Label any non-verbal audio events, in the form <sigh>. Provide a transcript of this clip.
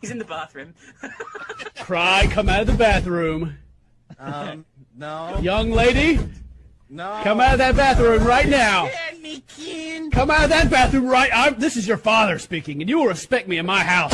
He's in the bathroom. <laughs> Cry, come out of the bathroom. Um, no. Young lady, No. come out of that bathroom right now. Anakin. Come out of that bathroom right. I'm, this is your father speaking, and you will respect me in my house.